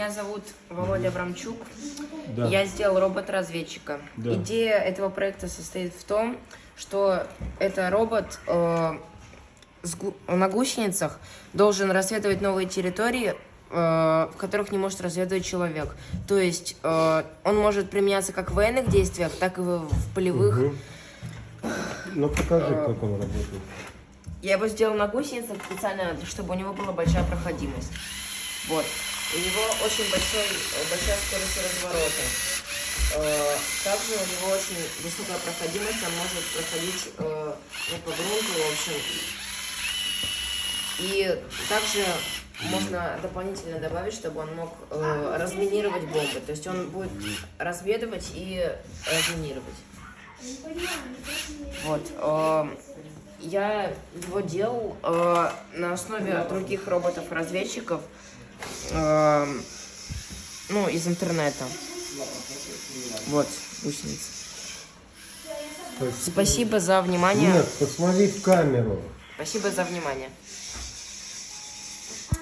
меня зовут Володя Абрамчук. Да. Я сделал робот-разведчика. Да. Идея этого проекта состоит в том, что это робот э, на гусеницах должен разведывать новые территории, э, в которых не может разведывать человек. То есть э, он может применяться как в военных действиях, так и в, в полевых. Мгм. Ну покажи, как он работает. Я его сделал на гусеницах специально, чтобы у него была большая проходимость. Вот. У него очень большой, э, большая скорость разворота. Э, Также у него очень высокая проходимость, он может проходить э, ну, по грунту, в общем. И также можно дополнительно добавить, чтобы он мог разминировать бомбы. То есть он будет разведывать и разминировать. Вот. Я его делал э, на основе других роботов-разведчиков, э, ну, из интернета. Вот, гусеница. Спасибо за внимание. Нет, посмотри в камеру. Спасибо за внимание.